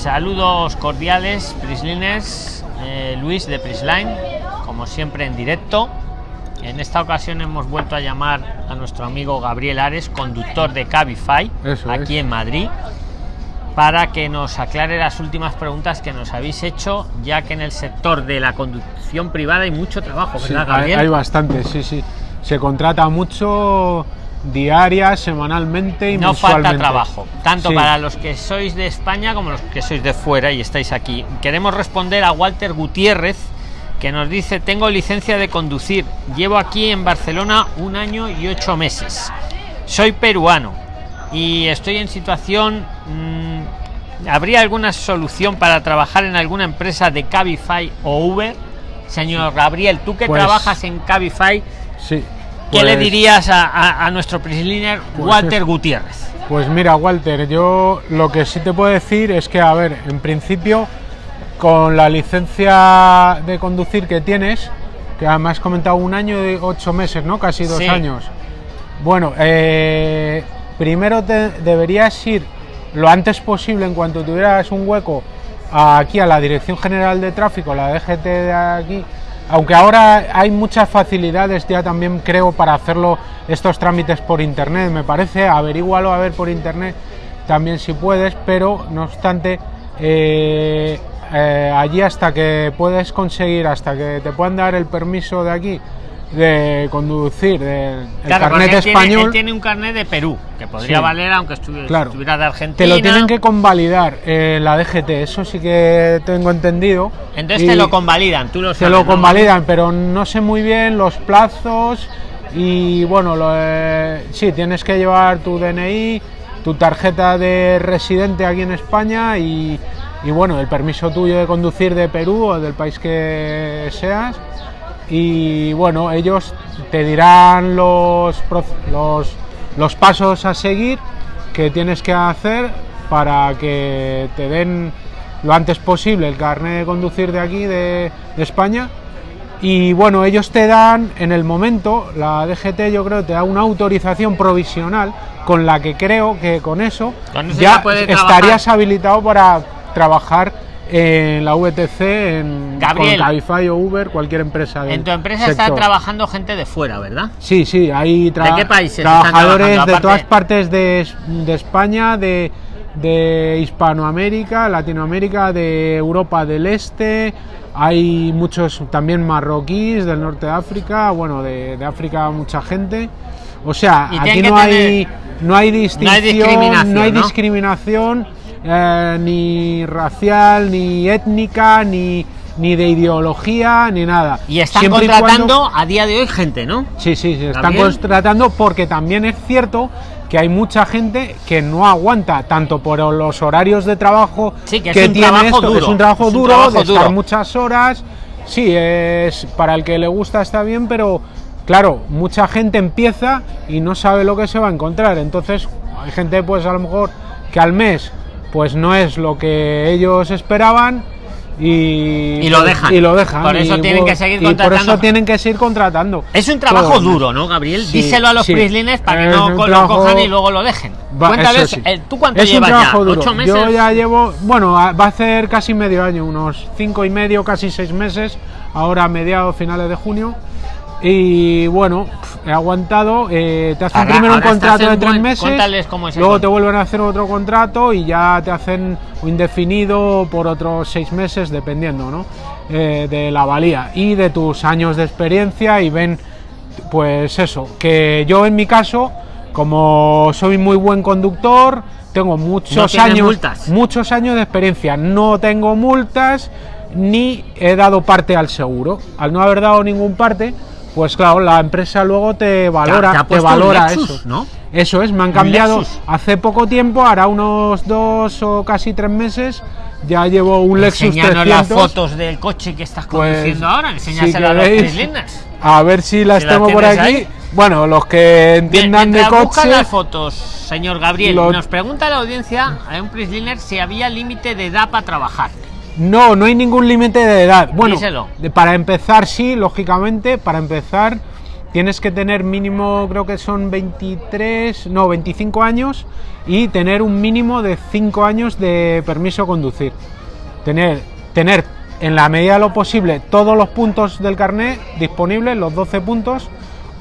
Saludos cordiales, Prisliners, eh, Luis de Prisline, como siempre en directo. En esta ocasión hemos vuelto a llamar a nuestro amigo Gabriel Ares, conductor de Cabify, Eso aquí es. en Madrid, para que nos aclare las últimas preguntas que nos habéis hecho, ya que en el sector de la conducción privada hay mucho trabajo, Sí, ¿verdad, hay, Gabriel? hay bastante, sí, sí. Se contrata mucho diaria, semanalmente y no mensualmente. falta trabajo, tanto Sí. para los que sois de España como los que sois de fuera y estáis aquí. Queremos responder a Walter Gutiérrez, que nos dice, tengo licencia de conducir, llevo aquí en Barcelona un año y ocho meses. Soy peruano y estoy en situación... mm, ¿Habría alguna solución para trabajar en alguna empresa de Cabify o Uber? Señor Gabriel, tú que Pues- trabajas en Cabify, Sí. ¿Qué le Pues- dirías a, a- a nuestro prisoner Pues Walter es- Gutiérrez? Pues mira, Walter, yo lo que sí te puedo decir es que, a ver, en principio, con la licencia de conducir que tienes, que me has comentado un año y ocho meses, ¿no? Casi dos Sí. años. Bueno, eh, primero te deberías ir lo antes posible, en cuanto tuvieras un hueco, aquí a la Dirección General de Tráfico, la DGT de aquí, aunque ahora hay muchas facilidades ya también creo para hacerlo estos trámites por internet, me parece, averígualo a ver por internet también si puedes, pero no obstante, eh, eh, allí hasta que puedes conseguir, hasta que te puedan dar el permiso de aquí de conducir, del el Claro, carnet él tiene- español, él tiene un carnet de Perú, que podría Sí. valer aunque estuviera, Claro. estuviera de Argentina. te lo tienen que convalidar eh, la DGT, eso sí que tengo entendido. Entonces te lo convalidan, tú lo sabes, lo ¿no? convalidan, pero no sé muy bien los plazos y bueno, lo, eh, sí, tienes que llevar tu DNI, tu tarjeta de residente aquí en España y, y, bueno, el permiso tuyo de conducir de Perú o del país que seas. Y bueno, ellos te dirán los, los, los pasos a seguir que tienes que hacer para que te den lo antes posible el carnet de conducir de aquí, de, de España. Y bueno, ellos te dan en el momento, la DGT yo creo te da una autorización provisional con la que creo que con eso, Con eso ya ya estarías habilitado para trabajar en la VTC, en Gabriel. con Cabify o Uber, cualquier empresa del En tu empresa está trabajando gente de fuera, ¿verdad? Sí, sí, hay tra- ¿De qué países están trabajadores de todas partes de, de España, de, de Hispanoamérica, Latinoamérica, de Europa del Este. Hay muchos también marroquíes del norte de África, bueno, de, de África mucha gente. O sea, aquí no hay, no hay distinción, discriminación, no hay ¿no? discriminación eh, ni racial, ni étnica, ni, ni de ideología, ni nada. Y están Siempre y cuando- contratando a día de hoy gente, ¿no? Sí, sí, se están contratando porque también es cierto que hay mucha gente que no aguanta tanto por los horarios de trabajo Sí, que es un tiene trabajo esto, que duro, es un trabajo es un duro trabajo de duro. estar muchas horas. Sí, es para el que le gusta está bien, pero claro, mucha gente empieza y no sabe lo que se va a encontrar. Entonces, hay gente pues a lo mejor que al mes pues no es lo que ellos esperaban y, Y lo dejan. y lo dejan Por eso y, tienen que seguir y por contratando. eso tienen que seguir contratando Es un trabajo Todo. duro, ¿no, Gabriel? Sí, Díselo a los sí. prislines para que Es no trabajo- lo cojan y luego lo dejen. Va, Cuéntales, eso sí. eh, ¿tú cuánto es un llevas ya? trabajo duro. ¿Ocho meses? Yo ya llevo, bueno, va a hacer casi medio año, unos cinco y medio, casi seis meses, ahora a mediados, finales de junio. Y bueno, he aguantado. eh, te hacen Ahora- primero un ahora contrato de tres meses, cómo es luego te vuelven a hacer otro contrato y ya te hacen un indefinido por otros seis meses, dependiendo ¿no? Eh, de la valía y de tus años de experiencia. Y ven, pues eso, que yo en mi caso, como soy muy buen conductor, tengo muchos años, multas. muchos años de experiencia, no tengo multas ni he dado parte al seguro. Al no haber dado ningún parte, pues claro, la empresa luego te valora, te ha valora Lexus, eso. ¿no? Eso es, me han cambiado Lexus. hace poco tiempo, hará unos dos o casi tres meses, ya llevo un Lexus Enséñanos las 300. fotos del coche que estás Pues, conduciendo ahora. si Enséñaselo a los. A ver si las Si tengo por aquí. ahí. Bueno, los que entiendan de coche. las fotos, señor Gabriel, nos pregunta la audiencia a un prisliner si había límite de edad para trabajar. No, no hay ningún límite de edad. Bueno, Díselo. para empezar sí, lógicamente, para empezar tienes que tener mínimo, creo que son 23, no, 25 años y tener un mínimo de 5 años de permiso a conducir. Tener, tener en la medida de lo posible todos los puntos del carnet disponibles, los 12 puntos,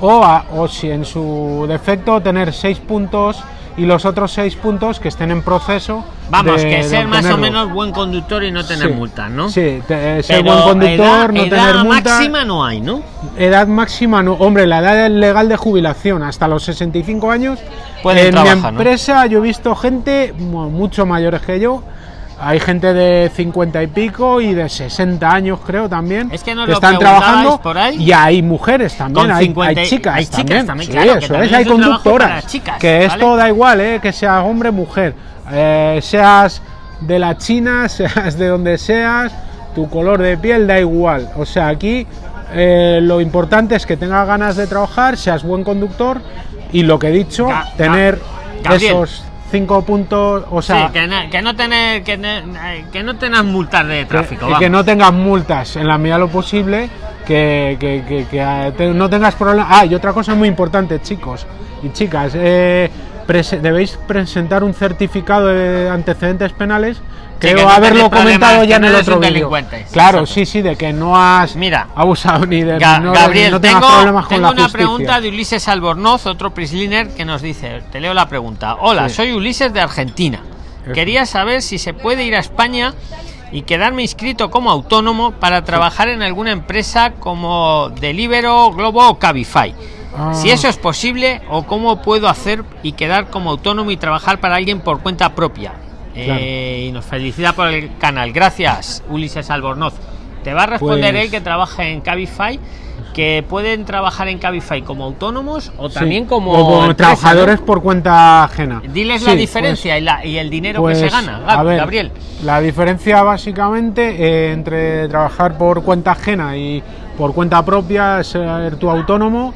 o, a- o si en su defecto tener 6 puntos y los otros 6 puntos que estén en proceso. Vamos, de- que ser más o menos buen conductor y no tener Sí, multas, ¿no? Sí, te- eh, ser Pero buen conductor, edad, no edad tener multa. máxima no hay, ¿no? Edad máxima, no. Hombre, la edad legal de jubilación hasta los 65 años. Pueden en trabajar, mi ¿no? empresa yo he visto gente mu- mucho mayores que yo. Hay gente de 50 y pico y de 60 años, creo también. Es que nos que están trabajando. por ahí. Y hay mujeres también, hay, 50 hay chicas. hay chicas también, también, Sí, que eso también es, hay conductoras. chicas, que ¿vale? esto da igual, ¿eh? que seas hombre o mujer. Eh, seas de la China, seas de donde seas, tu color de piel da igual. O sea, aquí eh, lo importante es que tengas ganas de trabajar, seas buen conductor y lo que he dicho, Ga- tener Gabriel. esos cinco puntos, o sea, sí, que no, que no tener que, que no tengas multas de que- tráfico. vamos. que no tengas multas en la medida de lo posible, que, que- que- que, eh, te- no tengas problemas. Ah, y otra cosa muy importante, chicos y chicas, eh, prese- debéis presentar un certificado de antecedentes penales. Sí, Creo que no haberlo comentado ya en el otro vídeo. Claro, Exacto. sí, sí, de que no has Mira, abusado ni de Ga- no, Gabriel, no tengo, problemas con tengo la una justicia. pregunta de Ulises Albornoz, otro Prisliner, que nos dice, te leo la pregunta. Hola, Sí. soy Ulises de Argentina. Quería saber si se puede ir a España y quedarme inscrito como autónomo para trabajar en alguna empresa como Delivero, Globo o Cabify. Ah. Si eso es posible o cómo puedo hacer y quedar como autónomo y trabajar para alguien por cuenta propia. Eh, y nos felicita por el canal. Gracias, Ulises Albornoz. Te va a responder Pues- él que trabaja en Cabify, que pueden trabajar en Cabify como autónomos o Sí, también como, o como empresa, trabajadores ¿no? por cuenta ajena. Diles Sí, la pues- diferencia y, la- y el dinero Pues, que se gana, a Gab- ver, Gabriel. La diferencia básicamente eh, entre trabajar por cuenta ajena y por cuenta propia, ser tu autónomo,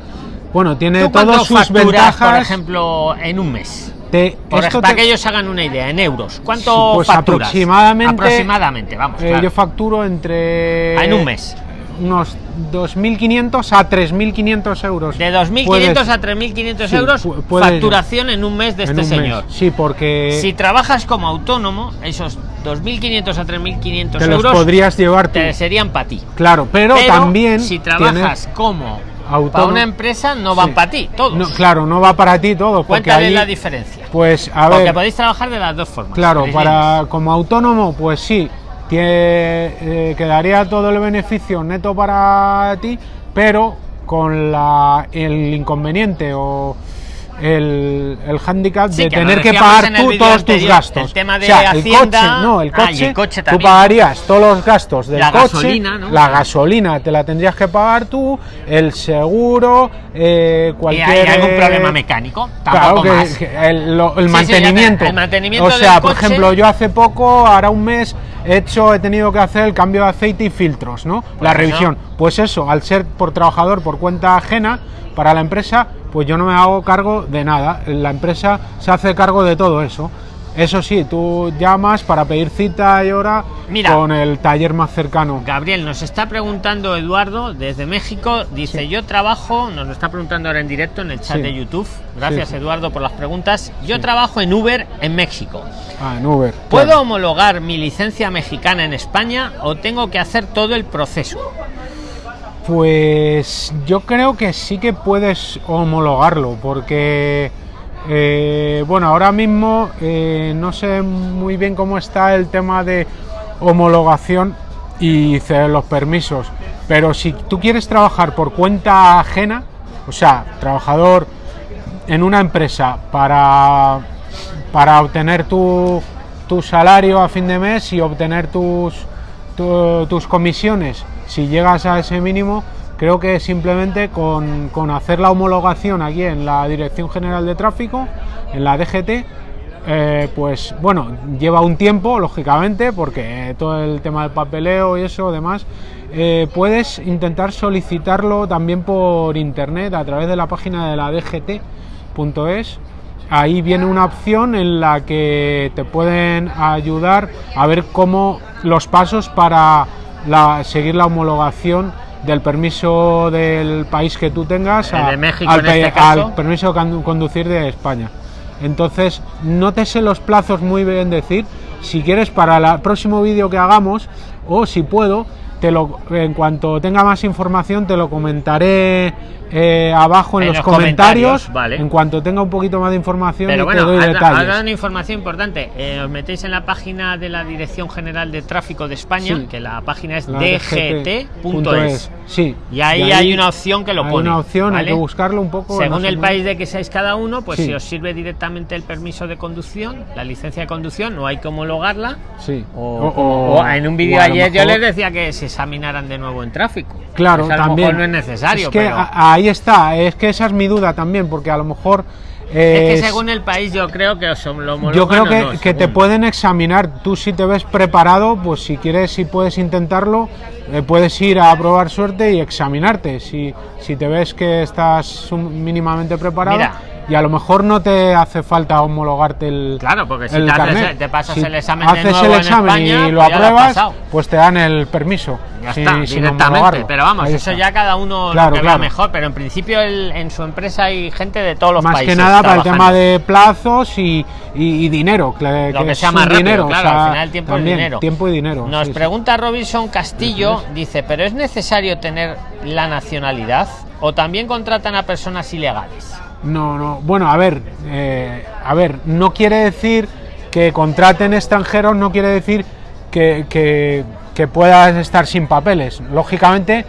bueno, tiene ¿Tú cuánto todas sus facturas, ventajas. por ejemplo, en un mes? Te- Por esto ej- para te- que ellos hagan una idea, en euros. ¿Cuánto pues facturas? aproximadamente- Aproximadamente, vamos. eh, claro. yo facturo entre Ah, en un mes. unos 2.500 a 3.500 euros. De 2.500 Puedes- a 3.500 Sí, euros, facturación en un mes de en este mes. señor. Sí, porque Si trabajas como autónomo, esos 2.500 a 3.500 te los euros podrías llevar tú. te serían para ti. Claro, pero, Pero también si tienes- trabajas para una empresa, no van Sí. para ti, todos. No, claro, no va para ti todo. Porque Cuéntale ahí, la diferencia. Pues a Porque ver, podéis trabajar de las dos formas. claro, para como autónomo, pues sí, tie- eh, quedaría todo el beneficio neto para ti, pero con la, el inconveniente o el, el hándicap Sí, de que tener que pagar tú todos tus gastos. el tema de o sea, el Hacienda- coche, no, el Ah, coche, el coche tú pagarías todos los gastos del La coche, gasolina, ¿no? la gasolina te la tendrías que pagar tú, el seguro, eh, Y cualquier hay algún eh, problema mecánico, Claro, que, más. que el, lo- el Sí, sí, mantenimiento. el mantenimiento o sea, del por coche- ejemplo, yo hace poco, ahora un mes, he hecho, he tenido que hacer el cambio de aceite y filtros, ¿no? la eso. revisión. Pues eso, al ser por trabajador por cuenta ajena para la empresa, pues yo no me hago cargo de nada. La empresa se hace cargo de todo eso. Eso sí, tú llamas para pedir cita y hora Mira. con el taller más cercano. Gabriel, nos está preguntando Eduardo desde México. Dice: Yo trabajo, nos lo está preguntando ahora en directo en el chat Sí. de YouTube. Gracias, sí. Eduardo, por las preguntas. Yo trabajo en Uber en México. Ah, en Uber. ¿Puedo claro. homologar mi licencia mexicana en España o tengo que hacer todo el proceso? Pues yo creo que sí que puedes homologarlo, porque eh, bueno, ahora mismo eh, no sé muy bien cómo está el tema de homologación y los permisos, pero si tú quieres trabajar por cuenta ajena, o sea, trabajador en una empresa para, para obtener tu, tu salario a fin de mes y obtener tus, tu- tus comisiones, si llegas a ese mínimo, creo que simplemente con, con hacer la homologación aquí en la Dirección General de Tráfico, en la DGT, eh, pues bueno, lleva un tiempo, lógicamente, porque todo el tema del papeleo y eso, demás, eh, puedes intentar solicitarlo también por internet a través de la página de la DGT.es. Ahí viene una opción en la que te pueden ayudar a ver cómo los pasos para la- seguir la homologación del permiso del país que tú tengas a- México al, este al permiso de condu- conducir de España. Entonces, no te sé los plazos muy bien decir. Si quieres, para el próximo vídeo que hagamos, o si puedo, te lo, en cuanto tenga más información, te lo comentaré eh, abajo en, En los, los comentarios. comentarios, vale. En cuanto tenga un poquito más de información, Pero y bueno, te doy detalles. dado una información importante. Eh, os metéis en la página de la Dirección General de Tráfico de España, Sí. que la página es dgt.es. Sí. Y ahí hay una opción que lo hay pone, una opción, hay que buscarlo un poco. Según el país de que seáis cada uno, pues Sí. si os sirve directamente el permiso de conducción, la licencia de conducción, no hay que homologarla. Sí. O, o- o en un vídeo ayer yo les decía que se examinaran de nuevo en tráfico. Claro, Eso a lo también. mejor no es necesario. Es que pero a- ahí está, es que esa es mi duda también, porque a lo mejor. es que según el país yo creo que os lo Yo creo que, no, que te pueden examinar. Tú si te ves preparado, pues si quieres, si puedes intentarlo, eh, puedes ir a probar suerte y examinarte. Si, si te ves que estás mínimamente preparado Mira. y a lo mejor no te hace falta homologarte el Claro, porque si el te, haces- te pasas Si el examen de haces nuevo el en examen España, y lo pues lo apruebas, pues te dan el permiso. Ya sin- está, sin directamente. Pero vamos, Ahí eso está. ya cada uno Claro, lo que claro. vea mejor. Pero en principio el- en su empresa hay gente de todos los más países. que nada para el tema de plazos y, y- y dinero que, Lo que es sea un más rápido, dinero, claro, o sea, al final el tiempo es dinero. tiempo y dinero Nos sí, pregunta Robinson Castillo, dice, ¿pero es necesario tener la nacionalidad o también contratan a personas ilegales? no no bueno a ver eh, a ver no quiere decir que contraten extranjeros no quiere decir que, que- que puedas estar sin papeles lógicamente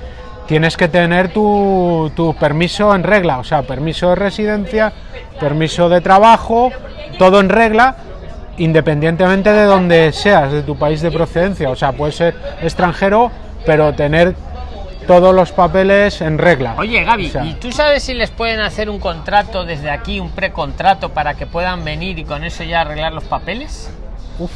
tienes que tener tu, tu permiso en regla o sea permiso de residencia permiso de trabajo todo en regla independientemente de donde seas, de tu país de procedencia. O sea, puedes ser extranjero, pero tener todos los papeles en regla. Oye, Gaby, O sea, ¿y tú sabes si les pueden hacer un contrato desde aquí, un precontrato para que puedan venir y con eso ya arreglar los papeles? uf,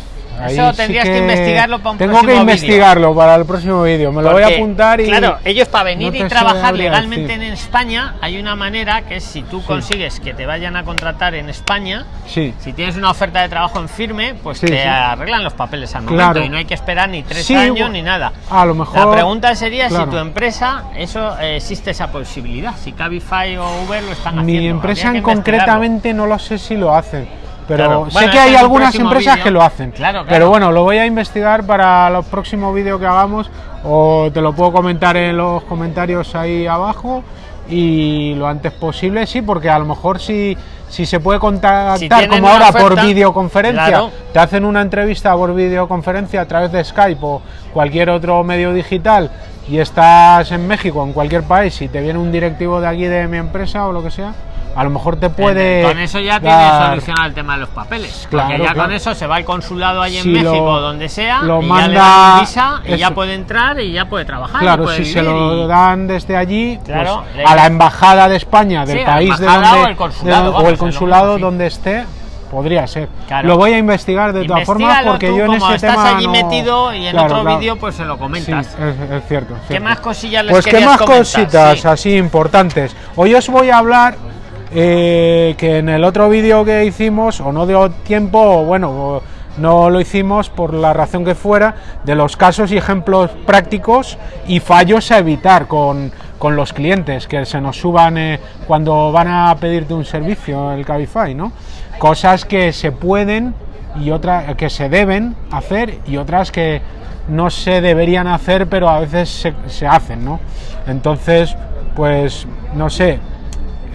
Eso sí tendrías que investigarlo para un Tengo próximo que investigarlo para el próximo vídeo. Me lo voy a apuntar y. Claro, ellos para venir no y trabajar legalmente decir. en España, hay una manera que es si tú consigues que te vayan a contratar en España, Sí. si tienes una oferta de trabajo en firme, pues te arreglan los papeles al Claro. momento y no hay que esperar ni tres años ni nada. A lo mejor. La pregunta sería claro. si tu empresa, eso eh, existe esa posibilidad, si Cabify o Uber lo están haciendo. Mi empresa en concretamente no lo sé si lo hacen. Pero Claro. sé Bueno, que hay un algunas empresas que lo hacen. Claro, claro. Pero bueno, lo voy a investigar para los próximos vídeos que hagamos o te lo puedo comentar en los comentarios ahí abajo y lo antes posible, sí, porque a lo mejor si, si se puede contactar como ahora por videoconferencia, claro. te hacen una entrevista por videoconferencia a través de Skype o cualquier otro medio digital y estás en México, en cualquier país, y te viene un directivo de aquí de mi empresa o lo que sea, a lo mejor te puede. Con eso ya tienes dar- solucionado el tema de los papeles. Claro, porque ya claro. con eso se va al consulado ahí en Si México lo- o donde sea, lo y ya le manda- dan visa y ya eso. puede entrar y ya puede trabajar. Claro, puede si se lo y- dan desde allí, pues, Claro, le- a la embajada de España, del Sí, país de donde, o el consulado, de- vamos, o el consulado mismo, sí. donde esté, podría ser. Lo voy a investigar de todas formas porque tú, yo en ese estás tema allí no- metido y en otro vídeo pues se lo Sí, comentas. es, es cierto. ¿Qué más cosillas les Pues qué más cositas Sí. así importantes. Hoy os voy a hablar eh, que en el otro vídeo que hicimos, o no dio tiempo, bueno, no lo hicimos por la razón que fuera, de los casos y ejemplos prácticos y fallos a evitar con, con los clientes que se nos suban eh, cuando van a pedirte un servicio, el Cabify, ¿no? Cosas que se pueden y otras que se deben hacer y otras que no se deberían hacer, pero a veces se, se hacen, ¿no? Entonces, pues, no sé,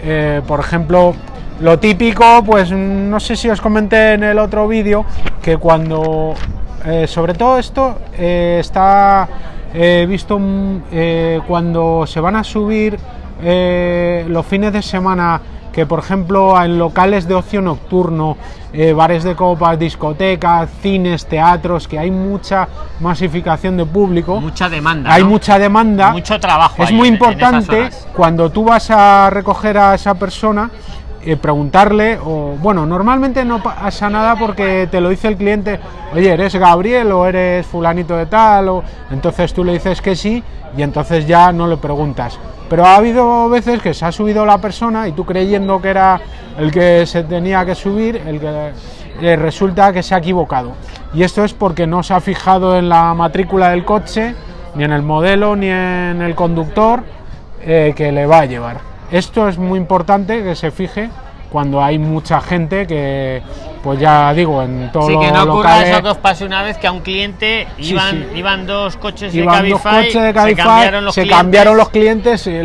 eh, por ejemplo, lo típico, pues no sé si os comenté en el otro vídeo que cuando, eh, sobre todo esto, eh, está visto mm, cuando se van a subir los fines de semana, que por ejemplo en locales de ocio nocturno, eh, bares de copas, discotecas, cines, teatros, que hay mucha masificación de público, Mucha demanda. hay ¿no? mucha demanda. Mucho trabajo. Es muy en- importante cuando tú vas a recoger a esa persona eh, preguntarle o bueno normalmente no pasa nada porque te lo dice el cliente oye eres Gabriel o eres fulanito de tal o entonces tú le dices que sí y entonces ya no le preguntas pero ha habido veces que se ha subido la persona y tú creyendo que era el que se tenía que subir el que resulta que se ha equivocado y esto es porque no se ha fijado en la matrícula del coche ni en el modelo, ni en el conductor eh, que le va a llevar. Esto es muy importante que se fije cuando hay mucha gente que, pues ya digo, en todo Sí, lo que no ocurra locales- eso que os pasó una vez que a un cliente iban, sí. iban dos coches de dos Cabify, coches de se cambiaron los se clientes, cambiaron los clientes y se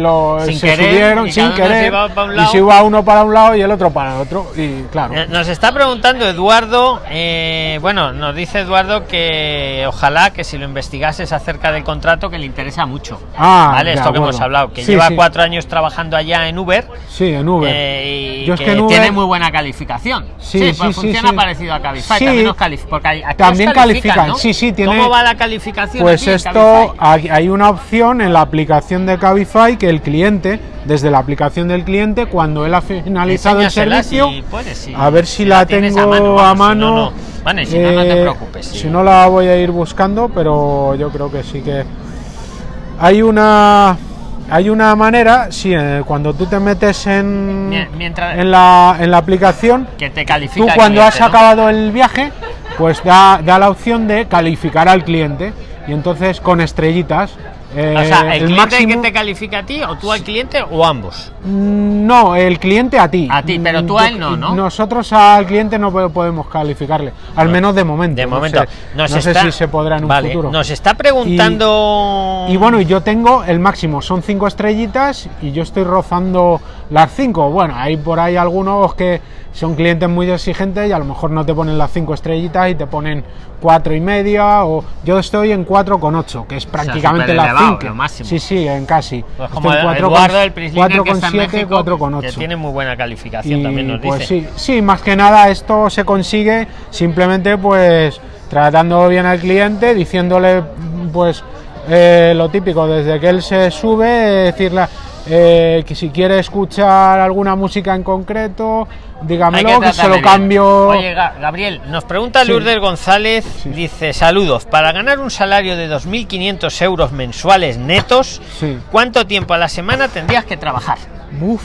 querer, subieron y sin se querer un y se iba uno para un lado y el otro para el otro y claro Eh, Nos está preguntando Eduardo, eh, bueno, nos dice Eduardo que ojalá que si lo investigases acerca del contrato que le interesa mucho. Ah, ¿Vale? Esto que hemos hablado, que Sí, lleva cuatro años trabajando allá en Uber. sí en Uber eh, y Yo es que, que en Uber- tiene muy buena calificación. Sí, sí, sí, funciona sí. parecido a Cabify. Sí. También, os calif- porque aquí os También califican, ¿no? sí, sí, tiene- ¿Cómo va la calificación? Pues aquí esto, hay hay una opción en la aplicación de Cabify que el cliente, desde la aplicación del cliente, cuando él ha finalizado el servicio, si puedes, si- a ver si, si la, tengo a mano, a vamos, mano. si no, no. Vale, si no, no te eh, preocupes, sí. Si no la voy a ir buscando, pero yo creo que sí que hay una hay una manera, sí, eh, cuando tú te metes en, mientras- en, la, en la aplicación, que te tú califica el cuando has acabado el viaje, pues da, da la opción de calificar al cliente y entonces con estrellitas. Eh, O sea, el, cliente máximo- que te califica a ti, o tú al cliente, o ambos. Mm, No, el cliente a ti. A ti, pero tú a él no, ¿no? Nosotros al cliente no po- podemos calificarle, al menos de momento. De no momento. sé, Nos no sé si se podrá en un futuro. Nos está preguntando. Y bueno, y yo tengo el máximo, son cinco estrellitas y yo estoy rozando las cinco. Bueno, hay por ahí algunos que son clientes muy exigentes y a lo mejor no te ponen las cinco estrellitas y te ponen cuatro y media o yo estoy en cuatro con ocho, que es prácticamente la superelevado, cinco. lo máximo. Sí, sí, en casi. Pues Estoy como está en siete, México, cuatro con que ocho. tiene muy buena calificación, Y, también nos pues dice. sí, sí, más que nada esto se consigue simplemente pues tratando bien al cliente, diciéndole pues eh, lo típico, desde que él se sube, decirle eh, que si quiere escuchar alguna música en concreto, dígamelo, que, se lo bien. cambio. Oye, Gabriel, nos pregunta Sí. Lourdes González, dice, saludos, para ganar un salario de 2.500 euros mensuales netos, Sí. ¿cuánto tiempo a la semana tendrías que trabajar? Uf,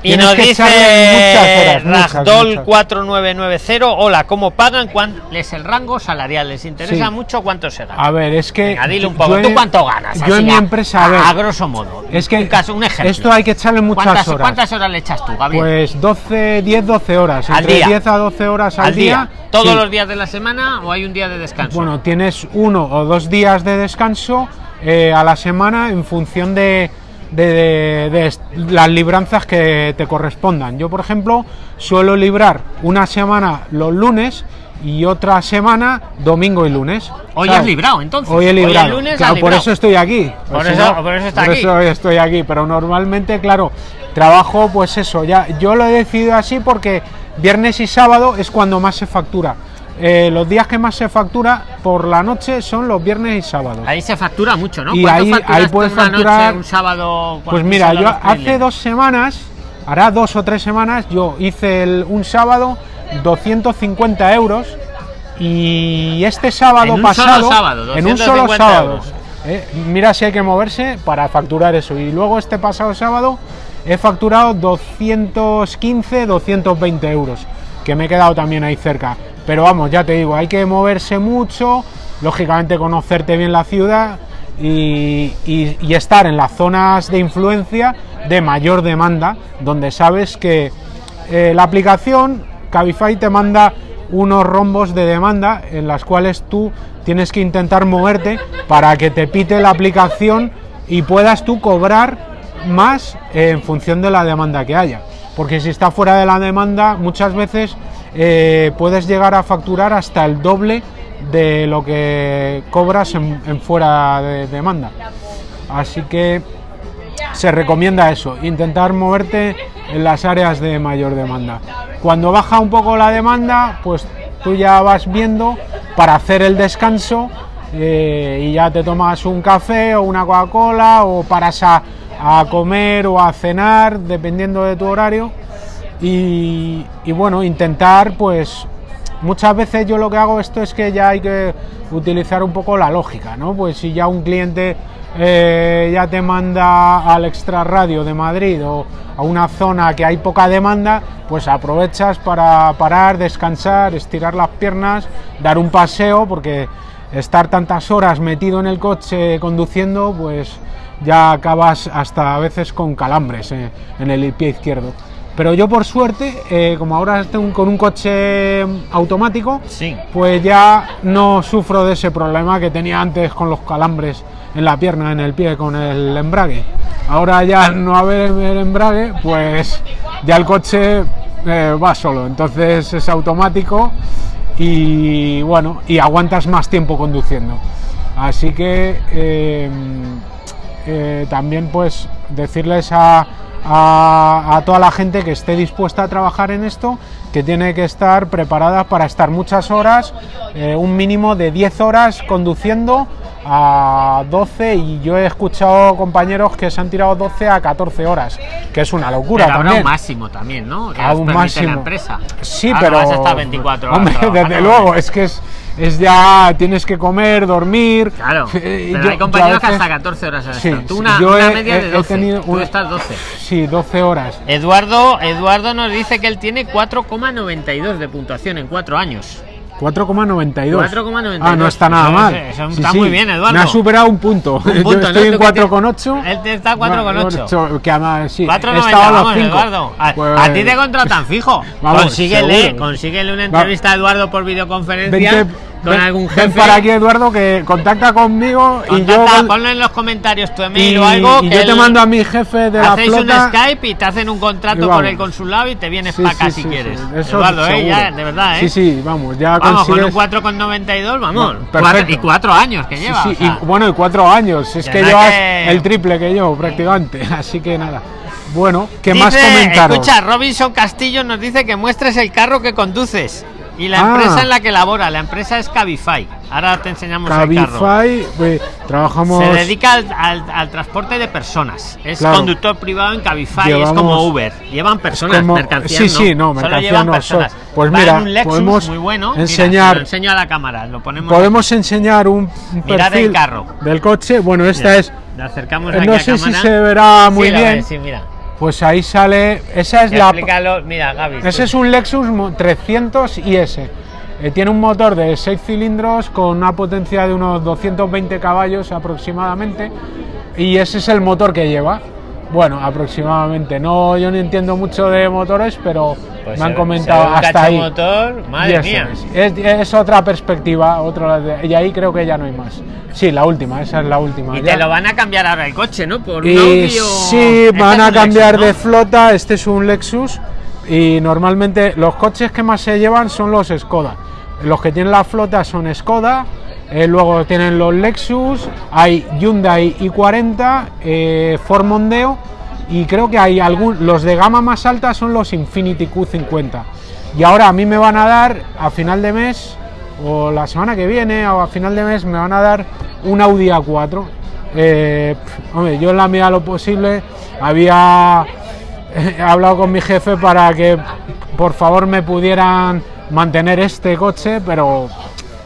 Y Tienes nos que dice echarle muchas horas, muchas, Ragdoll muchas. 4990, hola, ¿cómo pagan? ¿Cuál es el rango salarial? ¿Les interesa Sí. mucho cuánto se gana? a ver, es que. Venga, dile un yo poco. en- ¿Tú cuánto ganas? Yo Así en mi empresa, a a, ver. a grosso modo. Es que un, caso, un ejemplo. esto hay que echarle muchas ¿Cuántas, horas. ¿Cuántas horas le echas tú, Gabriel? Pues 12, 10, 12 horas. Al entre día. 10 a 12 horas al, al día. ¿Todos sí. los días de la semana o hay un día de descanso? Bueno, tienes uno o dos días de descanso eh, a la semana en función de, de- de- de est- las libranzas que te correspondan. Yo, por ejemplo, suelo librar una semana los lunes y otra semana domingo y lunes. Hoy ¿sabes? has librado, entonces. Hoy he Hoy el librado. lunes claro, por librado. eso estoy aquí. Por si eso- por eso está por aquí. eso estoy aquí. Pero normalmente, claro, trabajo, pues eso. Ya, yo lo he decidido así porque viernes y sábado es cuando más se factura. Eh, los días que más se factura por la noche son los viernes y sábados. Ahí se factura mucho, ¿no? Y ¿Cuánto ahí- ahí puedes una noche, facturar- un sábado? Pues mira, yo hace dos semanas, hará dos o tres semanas, yo hice el- un sábado 250 euros y este sábado En un pasado, sábado, en un solo 250 sábado, euros. eh, mira si hay que moverse para facturar eso. Y luego este pasado sábado he facturado 215, 220 euros, que me he quedado también ahí cerca. Pero vamos, ya te digo, hay que moverse mucho, lógicamente conocerte bien la ciudad y, estar en las zonas de influencia de mayor demanda, donde sabes que eh, la aplicación Cabify te manda unos rombos de demanda en las cuales tú tienes que intentar moverte para que te pite la aplicación y puedas tú cobrar más en función de la demanda que haya. Porque si está fuera de la demanda, muchas veces eh, puedes llegar a facturar hasta el doble de lo que cobras en, fuera de demanda. Así que se recomienda eso, intentar moverte en las áreas de mayor demanda. Cuando baja un poco la demanda, pues tú ya vas viendo para hacer el descanso eh, y ya te tomas un café o una Coca-Cola o paras a, a comer o a cenar, dependiendo de tu horario. Y, bueno, intentar pues muchas veces yo lo que hago esto es que ya hay que utilizar un poco la lógica, ¿no? Pues si ya un cliente eh, ya te manda al extrarradio de Madrid o a una zona que hay poca demanda, pues aprovechas para parar, descansar, estirar las piernas, dar un paseo, porque estar tantas horas metido en el coche conduciendo, pues ya acabas hasta a veces con calambres eh, en el pie izquierdo. Pero yo por suerte, eh, como ahora estoy con un coche automático, Sí. pues ya no sufro de ese problema que tenía antes con los calambres en la pierna, en el pie, con el embrague. Ahora ya no haber el embrague, pues ya el coche eh, va solo, entonces es automático y bueno, y aguantas más tiempo conduciendo. Así que eh, eh, también pues decirles a, a- a toda la gente que esté dispuesta a trabajar en esto, que tiene que estar preparada para estar muchas horas, eh, un mínimo de 10 horas conduciendo a 12 y yo he escuchado compañeros que se han tirado 12 a 14 horas, que es una locura Pero habrá también. un máximo también, ¿no? Que A un máximo. la empresa. Sí, Ah, pero. vas a estar 24 horas Hombre, desde luego, es que es, es ya. Tienes que comer, dormir. Claro, Eh, pero yo- hay a compañeros que hasta 14 horas han Sí, estado. Tú sí, una, yo una he- media he- de he 12, tenido tú una- estás 12. Sí, 12 horas. Eduardo, Eduardo nos dice que él tiene 4,92 de puntuación en 4 años. 4,92. 4,92. Ah, no está nada mal. eso está muy bien, Eduardo. Me ha superado un punto. Un punto, Yo ¿no? estoy en Tú que 4,8. Él te está 4,8. Que además, sí. he 4,90, estado a los vamos, cinco. Eduardo. A, Pues- a ti te contratan fijo. Vamos, consíguele, seguro. consíguele una Va- entrevista a Eduardo por videoconferencia Vente, con ven- algún ven jefe. para aquí, Eduardo, que contacta conmigo y yo. Contacta, ponlo en los comentarios tu email y, o algo. y que yo te mando a mi jefe de la Hacéis flota. un Skype y te hacen un contrato vamos. el consulado y te vienes Sí, para acá sí, si sí, quieres. eso Eduardo, ¿eh? Ya, de verdad, ¿eh? Sí, sí, vamos, ya Vamos, con un consigues- 4,92, vamos. No, Cuatro- perfecto. y cuatro años que lleva. sí, o sea. y bueno, y cuatro años. Es Ya que llevas que- el triple que yo, prácticamente. Así que nada. Bueno, ¿qué más comentaros? Escucha, Robinson Castillo nos dice que muestres el carro que conduces y la Ah. empresa en la que labora. La empresa es Cabify. Ahora te enseñamos el carro. Cabify, pues, trabajamos. Se dedica al, al- al transporte de personas. Es Claro. conductor privado en Cabify. es Llevamos- como Uber. Llevan personas, como- mercancías. sí, sí, no, mercancías llevan no, personas. so- pues Va en mira, un Lexus podemos muy bueno. Mira, enseñar- se lo enseño a la cámara. Lo ponemos. Podemos enseñar un, un perfil el carro. del coche. Bueno, esta Mira, es. Le acercamos eh, aquí No a sé si cámara. se verá muy Sí, bien. ves, sí, mira. Pues ahí sale. Esa es la. explícalo. Mira, Gaby. Ese es un Lexus mo- 300 IS. Eh, tiene un motor de 6 cilindros con una potencia de unos 220 caballos aproximadamente. Y ese es el motor que lleva. Bueno, aproximadamente. No, yo no entiendo mucho de motores, pero Pues me han comentado hasta ahí. motor, madre eso mía. Es, otra perspectiva, otra y ahí creo que ya no hay más. Sí, la última, esa es la última. Y ya. te lo van a cambiar ahora el coche, ¿no? Por un Y Audi o- sí, Este van a cambiar Lexus, de flota. Este es un Lexus. Y normalmente los coches que más se llevan son los Skoda. Los que tienen la flota son Skoda. Eh, luego tienen los Lexus. Hay Hyundai i40, eh, Ford Mondeo. Y creo que hay algún. Los de gama más alta son los Infinity Q50. Y ahora a mí me van a dar a final de mes, o la semana que viene, o a final de mes, me van a dar un Audi A4. Eh, yo en la medida de lo posible había he hablado con mi jefe para que por favor me pudieran mantener este coche, pero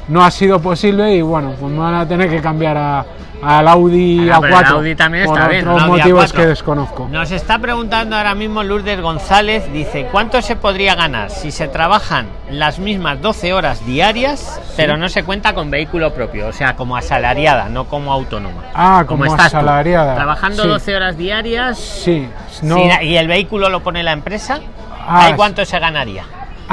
no ha sido posible y bueno, pues me van a tener que cambiar a, al Audi Ah, pero A4 el Audi también por está bien, otros motivos A4. que desconozco. Nos está preguntando ahora mismo Lourdes González, dice, ¿cuánto se podría ganar si se trabajan las mismas 12 horas diarias, pero no se cuenta con vehículo propio? O sea, como asalariada, no como autónoma. Ah, como estás tú, asalariada. Trabajando Sí. 12 horas diarias Sí, no. y el vehículo lo pone la empresa, Ah, ¿ahí cuánto se ganaría?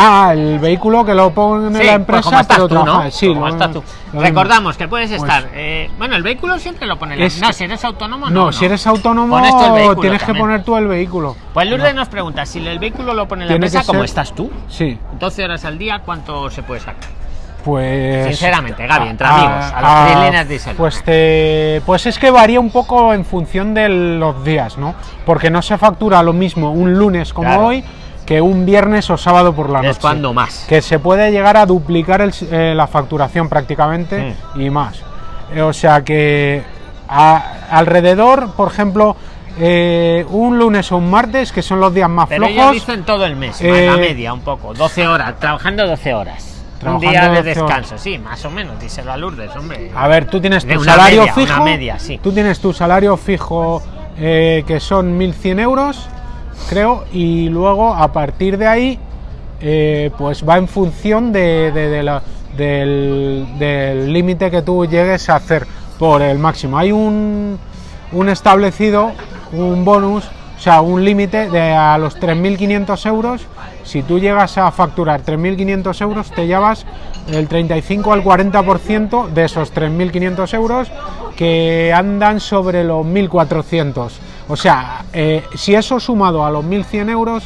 Ah, el vehículo que lo pone Sí, la pues empresa, estás pero tú, ¿no? sí, lo- estás tú. lo Recordamos que puedes Pues- estar. eh, bueno, el vehículo siempre lo pone la Es No, que- si eres autónomo, No, no. si eres autónomo vehículo tienes que también. poner tú el vehículo. Pues Lourdes No. nos pregunta: si el vehículo lo pone la empresa, que como ser- estás tú, Sí, 12 horas al día, ¿cuánto se puede sacar? pues. Sinceramente, Gaby, entre amigos, a las tres líneas díselo. Pues, te- pues es que varía un poco en función de los días, ¿no? Porque no se factura lo mismo un lunes como Claro. hoy que un viernes o sábado por la noche. Es cuando más. Que se puede llegar a duplicar el eh, la facturación prácticamente Mm. y más. Eh, o sea que a- alrededor, por ejemplo, eh, un lunes o un martes, que son los días más Pero flojos. dicen todo el mes, la media, un poco. 12 horas, trabajando 12 horas. Un día de 12 descanso, sí, más o menos, díselo a Lourdes, hombre. A ver, tú tienes De tu salario media, fijo. media, sí. Tú tienes tu salario fijo eh, que son 1.100 euros, creo, y luego a partir de ahí, eh, pues va en función del límite que tú llegues a hacer por el máximo. Hay un, un establecido, un bonus, o sea, un límite de a los 3.500 euros. Si tú llegas a facturar 3.500 euros, te llevas el 35 al 40% de esos 3.500 euros que andan sobre los 1.400. O sea, eh, si eso sumado a los 1.100 euros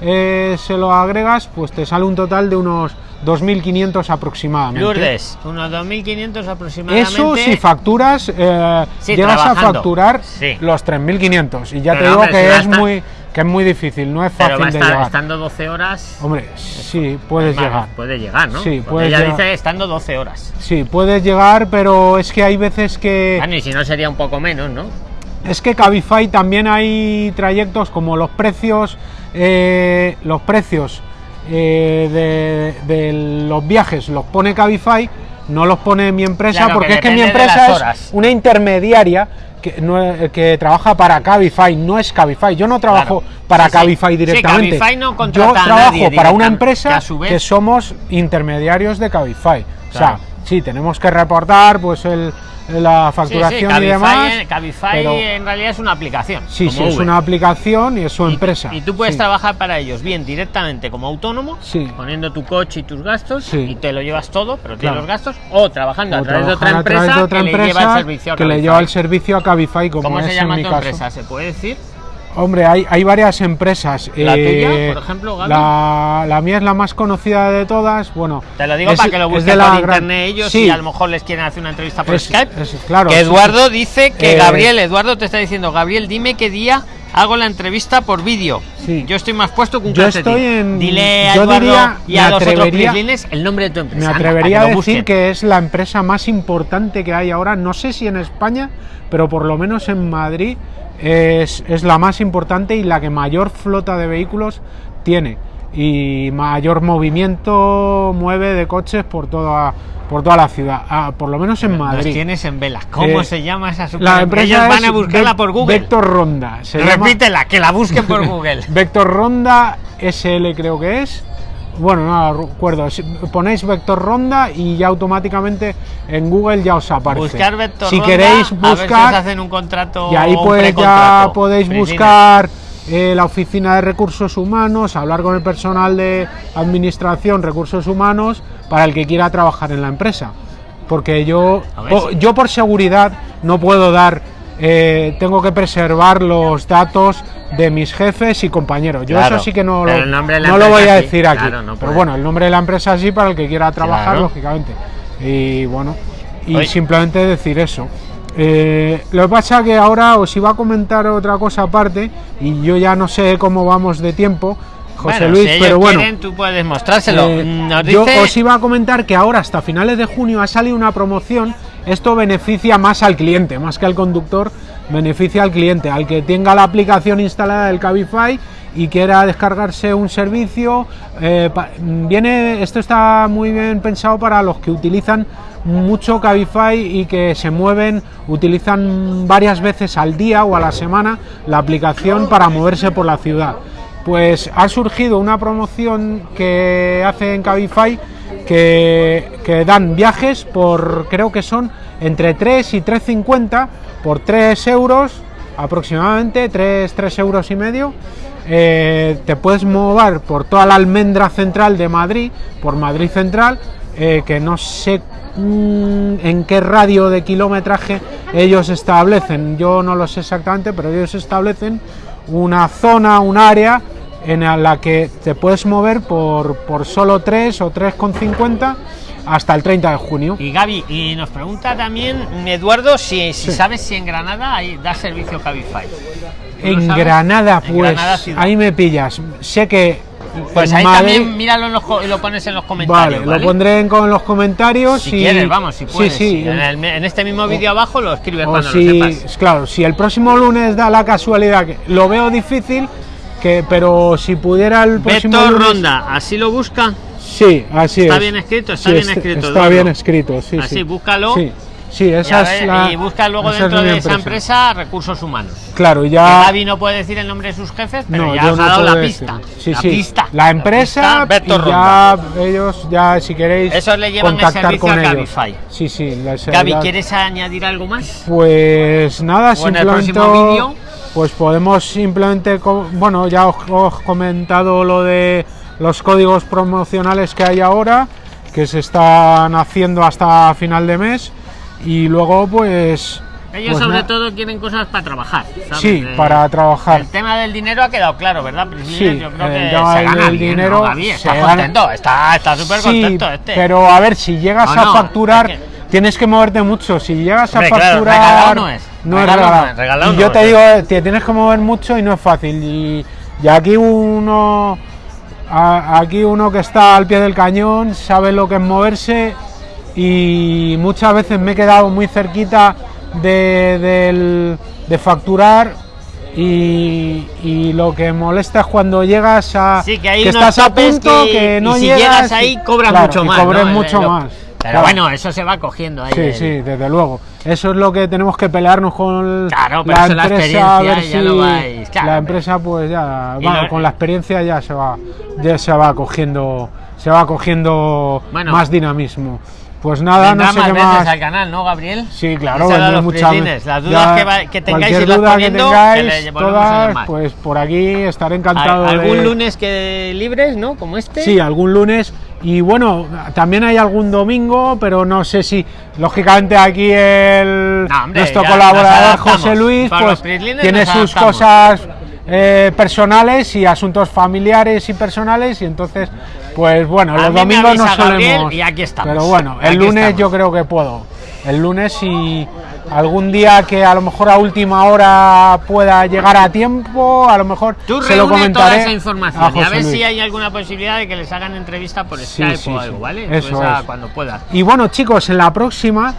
eh, se lo agregas, pues te sale un total de unos 2.500 aproximadamente. Lourdes, unos 2.500 aproximadamente. Eso si facturas, eh, Sí, llegas a facturar Sí. los 3.500. Y ya Pero, te digo hombre, que es, estar- muy, que es muy difícil, no es Pero fácil a de estar llegar. estando 12 horas. Hombre, sí, puedes llegar. Puede llegar, ¿no? Sí, puedes ella llegar. dice estando 12 horas. Sí, puedes llegar, pero es que hay veces que... Bueno, y si no sería un poco menos, ¿no? Es que Cabify también hay trayectos como los precios, eh, los precios eh, de, de los viajes los pone Cabify, no los pone mi empresa, Claro, porque que es que mi empresa es una intermediaria que, no que trabaja para Cabify, no es Cabify. Yo no trabajo Claro. para Sí. Cabify Sí, directamente. Cabify no Yo trabajo para una empresa que vez- somos intermediarios de Cabify. O sea, Claro. Sí, tenemos que reportar pues el, la Sí, sí, facturación y demás. Cabify pero- en realidad es una aplicación. Sí, sí, es una aplicación y es su Y- empresa. Y, tú puedes sí. trabajar para ellos bien directamente como autónomo, poniendo tu coche y tus gastos y te lo llevas todo, pero tienes Claro. los gastos, o trabajando O a través de otra empresa de otra que le lleva el servicio a que le Cabify. lleva el servicio a Cabify, como ¿Cómo es se llama en mi tu caso. empresa? ¿Se puede decir? Hombre, hay, hay varias empresas. eh, ¿La tuya, por ejemplo, Gaby? La, la mía es la más conocida de todas. Bueno, Te lo digo es- para que lo busquen por gran- internet ellos Sí, y a lo mejor les quieren hacer una entrevista por es- Skype. es- claro, que sí, Eduardo dice que Eh, Gabriel, Eduardo te está diciendo, Gabriel, dime qué día hago la entrevista por vídeo. Sí. Yo estoy más puesto que un Yo calcetín. estoy en- Dile a yo Eduardo diría, y a los otros prislines el nombre de tu empresa. Me atrevería a que decir que es la empresa más importante que hay ahora, no sé si en España, pero por lo menos en Madrid es, es la más importante y la que mayor flota de vehículos tiene y mayor movimiento mueve de coches por toda, por toda la ciudad, Ah, por lo menos en Los Madrid. tienes en velas. ¿Cómo Eh, se llama esa super La empresa Ellos van a buscarla por Google. Vector Ronda. se llama- Repítela, que la busquen por Google. Vector Ronda SL creo que es. Bueno, no recuerdo. Si- Ponéis Vector Ronda y ya automáticamente en Google ya os aparece. Buscar Vector si Ronda, queréis a ver si os buscar hacen un contrato y ahí pues ya podéis buscar eh, la oficina de recursos humanos, hablar con el personal de administración, recursos humanos, para el que quiera trabajar en la empresa. Porque yo, yo por seguridad no puedo dar, eh, tengo que preservar los datos de mis jefes y compañeros. Yo Claro, eso sí que no, lo, no lo voy a sí, decir aquí. claro, no pero bueno, el nombre de la empresa sí para el que quiera trabajar, Claro. lógicamente. Y bueno, y Oye. simplemente decir eso. Eh, lo que pasa que ahora os iba a comentar otra cosa aparte y yo ya no sé cómo vamos de tiempo, José Bueno, Luis, si pero bueno. quieren, tú puedes mostrárselo. Eh, Nos yo os iba a comentar que ahora hasta finales de junio ha salido una promoción. Esto beneficia más al cliente, más que al conductor, beneficia al cliente, al que tenga la aplicación instalada del Cabify y quiera descargarse un servicio. eh, viene, esto está muy bien pensado para los que utilizan mucho Cabify y que se mueven, utilizan varias veces al día o a la semana la aplicación para moverse por la ciudad. Pues ha surgido una promoción que hace en Cabify que, dan viajes por, creo que son entre 3 y 3,50 por 3 euros aproximadamente, 3, 3 euros y medio. Eh, te puedes mover por toda la almendra central de Madrid, por Madrid Central, eh, que no sé mm, en qué radio de kilometraje ellos establecen, yo no lo sé exactamente, pero ellos establecen una zona, un área en la que te puedes mover por, por solo 3 o 3,50 hasta el 30 de junio. Y Gaby, y nos pregunta también Eduardo si, si sabes si en Granada hay, da servicio Cabify. ¿Tú lo En? Granada, En pues, Granada ciudad. ahí me pillas. Sé que. Pues en ahí Madrid- también míralo en los, y lo pones en los Vale, comentarios. lo pondré en, con los comentarios. Si y- quieres, vamos, si puedes. Sí, sí. En, el- en este mismo vídeo abajo lo escribes o cuando si, lo sepas. claro, si el próximo lunes da la casualidad que lo veo difícil, que pero si pudiera el próximo Beto lunes, Ronda, así lo busca. Sí, así ¿Está es. bien escrito? Está Sí, bien est- escrito, Está Eduardo. bien escrito, sí. Así, sí. búscalo. Sí. Sí, Y, esa a es la. y busca luego dentro de esa empresa recursos humanos. Claro, ya. Gaby no puede decir el nombre de sus jefes, pero No, ya os no ha dado la pista. Sí, la sí. pista. La empresa pista, y ya ellos ya si queréis Esos le llevan el contactar servicio con a ellos. Cabify. Sí, sí. les- Gaby, ¿quieres añadir algo más? Pues nada, ¿O en el simplemente próximo vídeo? pues podemos simplemente bueno, ya os, os he comentado lo de los códigos promocionales que hay ahora, que se están haciendo hasta final de mes y luego pues Ellos pues sobre todo quieren cosas para trabajar. ¿sabes? Sí, Eh, para trabajar. El tema del dinero ha quedado claro, ¿verdad? Sí, yo creo el que se gana bien, dinero se Está gana- contento, está está súper Sí, contento este. pero a ver, si llegas No, a facturar, es que- tienes que moverte mucho. Si llegas a claro, facturar, regalado no es. No es Regalado y yo te digo, te tienes que mover mucho y no es fácil. Y, y aquí uno, a- aquí uno que está al pie del cañón sabe lo que es moverse y muchas veces me he quedado muy cerquita de, del- de facturar. Y, y lo que molesta es cuando llegas a Sí, que hay que unos estás a punto que, que, no y si llegas llegas ahí cobras claro, mucho más. cobres ¿no? Mucho lo- más. Pero Claro. bueno, eso se va cogiendo ahí. Sí, el- sí, desde luego. Eso es lo que tenemos que pelearnos con Claro, pero la eso es la empresa, a ver si ya lo vais- claro, la empresa pues ya, lo- con la experiencia ya se va ya se va cogiendo se va cogiendo Bueno. más dinamismo. Pues nada, no sé más qué veces más. al canal, ¿no, Gabriel? Sí, claro, a vendré los muchas veces. Las dudas Ya, que, va- que tengáis cualquier irlas duda poniendo, que tengáis, a todas, pues por aquí estaré Al- encantado ¿Algún de lunes que libres, no? Como este. Sí, algún lunes. Y bueno, también hay algún domingo, pero no sé si, lógicamente aquí el No, hombre, nuestro colaborador. José Luis, pues tiene sus cosas eh, personales y asuntos familiares y personales y entonces, pues bueno, A los domingos no Gabriel solemos. y aquí estamos. Pero bueno, el lunes estamos. yo creo que puedo. El lunes y algún día que a lo mejor a última hora pueda llegar a tiempo, a lo mejor Tú se lo reúne toda comentaré esa a información y a ver si hay alguna posibilidad de que les hagan entrevista por Skype sí, o sí. algo, ¿vale? Eso Pues, es. cuando puedas. Y bueno, chicos, en la próxima,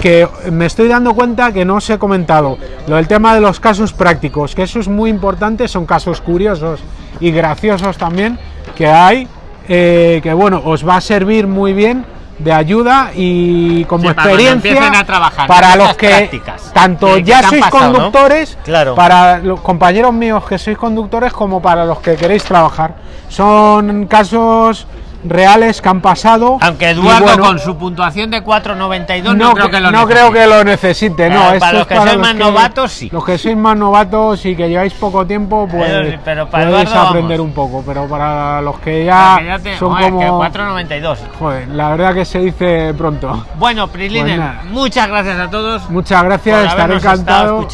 que me estoy dando cuenta que no os he comentado, lo del tema de los casos prácticos, que eso es muy importante, son casos curiosos y graciosos también que hay, eh, que bueno, os va a servir muy bien de ayuda y como Sí, experiencia empiecen a trabajar, para los que prácticas, tanto que- ya sois pasado, ¿no? conductores, Claro. para los compañeros míos que sois conductores como para los que queréis trabajar. Son casos reales que han pasado. Aunque Eduardo bueno, con su puntuación de 4.92 no, no, creo cre- que lo no creo que lo necesite, no. Esto para los que sois los más novatos, sí. Los que sois más novatos y que lleváis poco tiempo, pues pero para podéis Eduardo, aprender vamos. un poco. Pero para los que ya, Que ya te- son joder, como... 4.92. Joder, la verdad que se dice pronto. Bueno, Prislinen, Pues muchas gracias a todos. Muchas gracias, estaré encantado.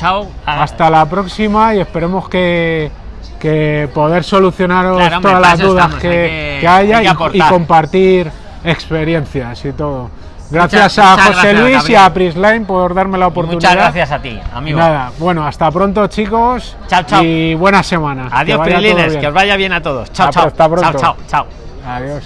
Hasta la próxima y esperemos que, que poder solucionaros Claro, hombre, todas las dudas estamos, que, hay que- que haya que y- compartir experiencias y todo. Gracias Muchas- a muchas José gracias, Luis Gabriel. y a Prisline por darme la Y oportunidad. Muchas gracias a ti, amigo. Nada, bueno, hasta pronto chicos. Chao, chao. Y buena semana. Adiós, bien. que os vaya bien a todos. Chao, Hasta- chao. hasta pronto. Chao, chao, chao. Adiós.